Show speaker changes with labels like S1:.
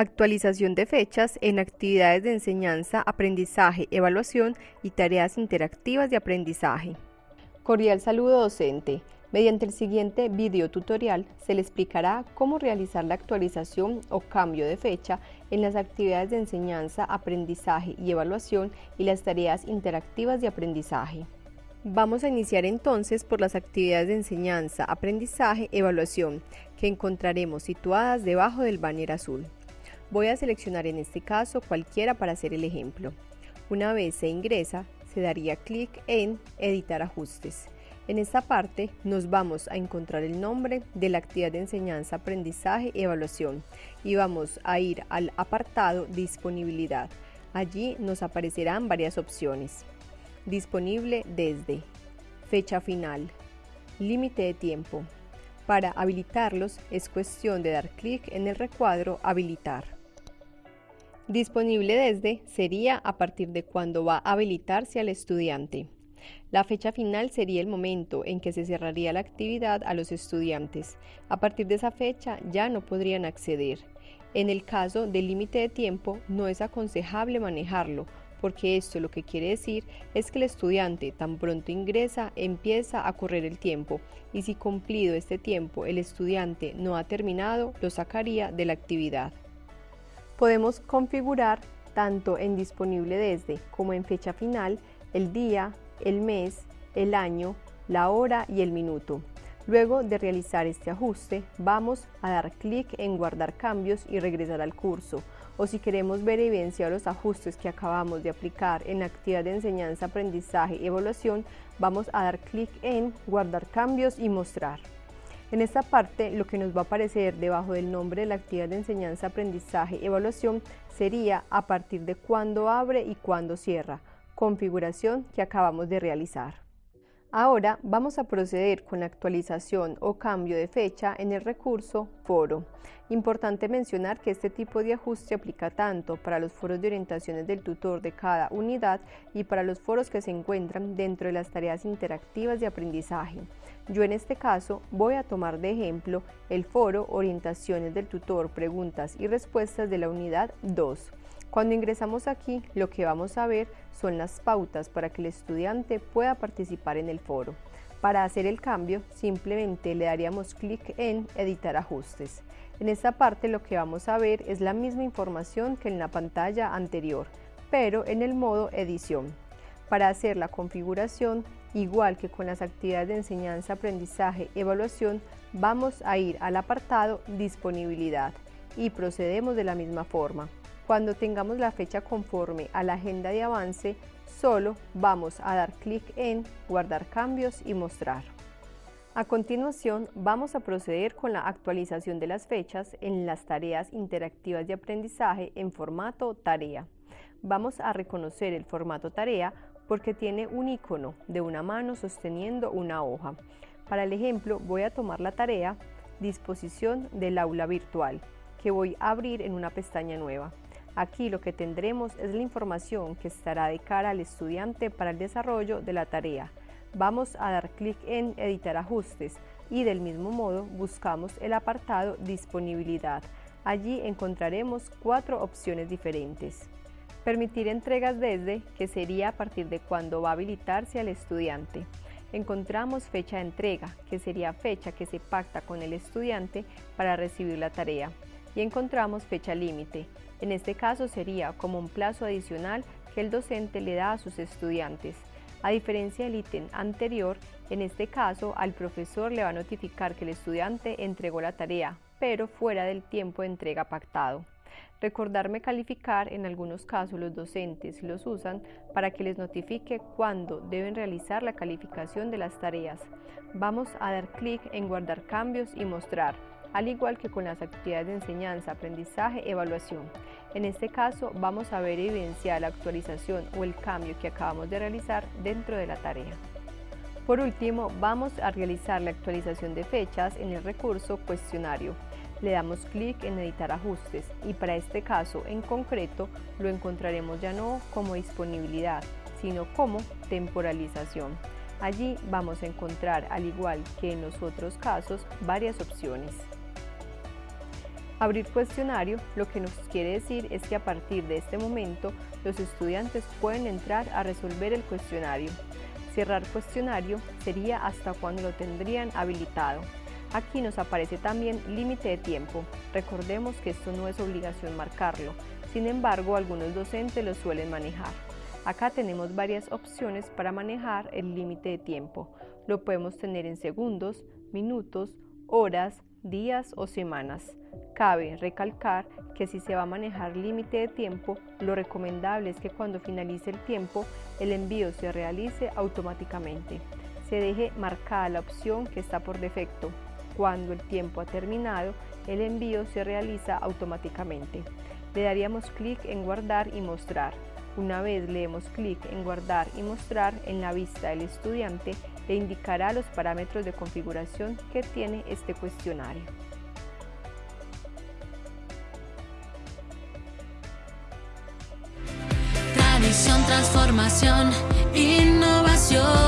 S1: Actualización de fechas en actividades de enseñanza, aprendizaje, evaluación y tareas interactivas de aprendizaje. Cordial saludo docente. Mediante el siguiente video tutorial se le explicará cómo realizar la actualización o cambio de fecha en las actividades de enseñanza, aprendizaje y evaluación y las tareas interactivas de aprendizaje. Vamos a iniciar entonces por las actividades de enseñanza, aprendizaje, evaluación, que encontraremos situadas debajo del banner azul. Voy a seleccionar en este caso cualquiera para hacer el ejemplo. Una vez se ingresa, se daría clic en Editar ajustes. En esta parte nos vamos a encontrar el nombre de la actividad de enseñanza, aprendizaje y evaluación y vamos a ir al apartado Disponibilidad. Allí nos aparecerán varias opciones. Disponible desde Fecha final Límite de tiempo Para habilitarlos es cuestión de dar clic en el recuadro Habilitar. Disponible desde sería a partir de cuando va a habilitarse al estudiante. La fecha final sería el momento en que se cerraría la actividad a los estudiantes. A partir de esa fecha ya no podrían acceder. En el caso del límite de tiempo no es aconsejable manejarlo, porque esto lo que quiere decir es que el estudiante tan pronto ingresa empieza a correr el tiempo y si cumplido este tiempo el estudiante no ha terminado lo sacaría de la actividad. Podemos configurar tanto en disponible desde como en fecha final el día, el mes, el año, la hora y el minuto. Luego de realizar este ajuste, vamos a dar clic en guardar cambios y regresar al curso. O si queremos ver evidencia los ajustes que acabamos de aplicar en actividad de enseñanza, aprendizaje y evaluación, vamos a dar clic en guardar cambios y mostrar. En esta parte, lo que nos va a aparecer debajo del nombre de la actividad de enseñanza, aprendizaje, evaluación, sería a partir de cuándo abre y cuándo cierra, configuración que acabamos de realizar. Ahora vamos a proceder con la actualización o cambio de fecha en el recurso Foro. Importante mencionar que este tipo de ajuste aplica tanto para los foros de orientaciones del tutor de cada unidad y para los foros que se encuentran dentro de las tareas interactivas de aprendizaje. Yo en este caso voy a tomar de ejemplo el foro Orientaciones del tutor, preguntas y respuestas de la unidad 2. Cuando ingresamos aquí, lo que vamos a ver son las pautas para que el estudiante pueda participar en el foro. Para hacer el cambio, simplemente le daríamos clic en Editar ajustes. En esta parte lo que vamos a ver es la misma información que en la pantalla anterior, pero en el modo Edición. Para hacer la configuración, igual que con las actividades de enseñanza, aprendizaje, evaluación, vamos a ir al apartado Disponibilidad y procedemos de la misma forma. Cuando tengamos la fecha conforme a la agenda de avance, solo vamos a dar clic en Guardar cambios y mostrar. A continuación, vamos a proceder con la actualización de las fechas en las tareas interactivas de aprendizaje en formato tarea. Vamos a reconocer el formato tarea porque tiene un icono de una mano sosteniendo una hoja. Para el ejemplo, voy a tomar la tarea Disposición del aula virtual, que voy a abrir en una pestaña nueva. Aquí lo que tendremos es la información que estará de cara al estudiante para el desarrollo de la tarea. Vamos a dar clic en Editar ajustes y del mismo modo buscamos el apartado Disponibilidad. Allí encontraremos cuatro opciones diferentes. Permitir entregas desde, que sería a partir de cuando va a habilitarse al estudiante. Encontramos fecha de entrega, que sería fecha que se pacta con el estudiante para recibir la tarea. Y encontramos fecha límite, en este caso sería como un plazo adicional que el docente le da a sus estudiantes. A diferencia del ítem anterior, en este caso al profesor le va a notificar que el estudiante entregó la tarea, pero fuera del tiempo de entrega pactado. Recordarme calificar, en algunos casos los docentes los usan para que les notifique cuándo deben realizar la calificación de las tareas. Vamos a dar clic en guardar cambios y mostrar al igual que con las actividades de enseñanza, aprendizaje, evaluación. En este caso vamos a ver evidenciar la actualización o el cambio que acabamos de realizar dentro de la tarea. Por último, vamos a realizar la actualización de fechas en el recurso cuestionario. Le damos clic en editar ajustes y para este caso en concreto lo encontraremos ya no como disponibilidad, sino como temporalización. Allí vamos a encontrar, al igual que en los otros casos, varias opciones. Abrir cuestionario lo que nos quiere decir es que a partir de este momento los estudiantes pueden entrar a resolver el cuestionario. Cerrar cuestionario sería hasta cuando lo tendrían habilitado. Aquí nos aparece también límite de tiempo. Recordemos que esto no es obligación marcarlo, sin embargo algunos docentes lo suelen manejar. Acá tenemos varias opciones para manejar el límite de tiempo. Lo podemos tener en segundos, minutos, horas, días o semanas. Cabe recalcar que si se va a manejar límite de tiempo, lo recomendable es que cuando finalice el tiempo, el envío se realice automáticamente. Se deje marcada la opción que está por defecto. Cuando el tiempo ha terminado, el envío se realiza automáticamente. Le daríamos clic en guardar y mostrar. Una vez le demos clic en guardar y mostrar en la vista del estudiante, le indicará los parámetros de configuración que tiene este cuestionario.
S2: Tradición, transformación, innovación.